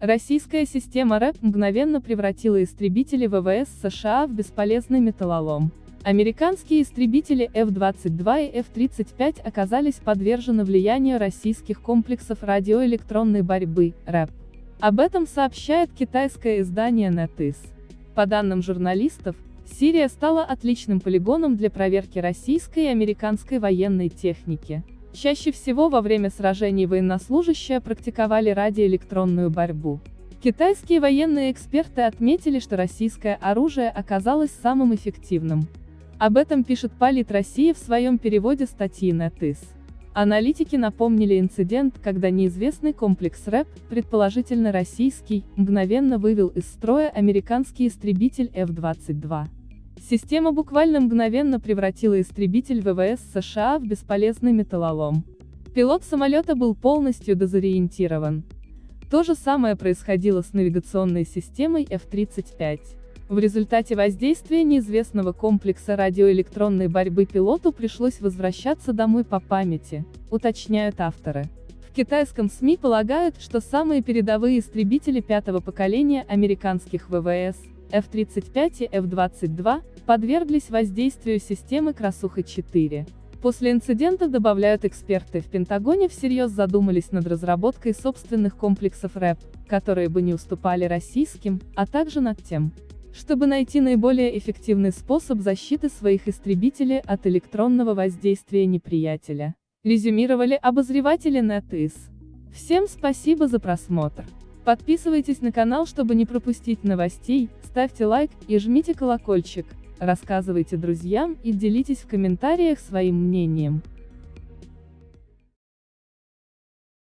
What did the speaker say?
Российская система РЭП мгновенно превратила истребители ВВС США в бесполезный металлолом. Американские истребители F-22 и F-35 оказались подвержены влиянию российских комплексов радиоэлектронной борьбы, РЭП. Об этом сообщает китайское издание NetEase. По данным журналистов, Сирия стала отличным полигоном для проверки российской и американской военной техники. Чаще всего во время сражений военнослужащие практиковали радиоэлектронную борьбу. Китайские военные эксперты отметили, что российское оружие оказалось самым эффективным. Об этом пишет Полит Россия в своем переводе статьи NetEase. Аналитики напомнили инцидент, когда неизвестный комплекс РЭП, предположительно российский, мгновенно вывел из строя американский истребитель F-22. Система буквально мгновенно превратила истребитель ВВС США в бесполезный металлолом. Пилот самолета был полностью дезориентирован. То же самое происходило с навигационной системой F-35. В результате воздействия неизвестного комплекса радиоэлектронной борьбы пилоту пришлось возвращаться домой по памяти, уточняют авторы. В китайском СМИ полагают, что самые передовые истребители пятого поколения американских ВВС, F-35 и F-22, подверглись воздействию системы Красуха-4. После инцидента, добавляют эксперты, в Пентагоне всерьез задумались над разработкой собственных комплексов РЭП, которые бы не уступали российским, а также над тем, чтобы найти наиболее эффективный способ защиты своих истребителей от электронного воздействия неприятеля. Резюмировали обозреватели NetEase. Всем спасибо за просмотр. Подписывайтесь на канал, чтобы не пропустить новостей, ставьте лайк и жмите колокольчик, рассказывайте друзьям и делитесь в комментариях своим мнением.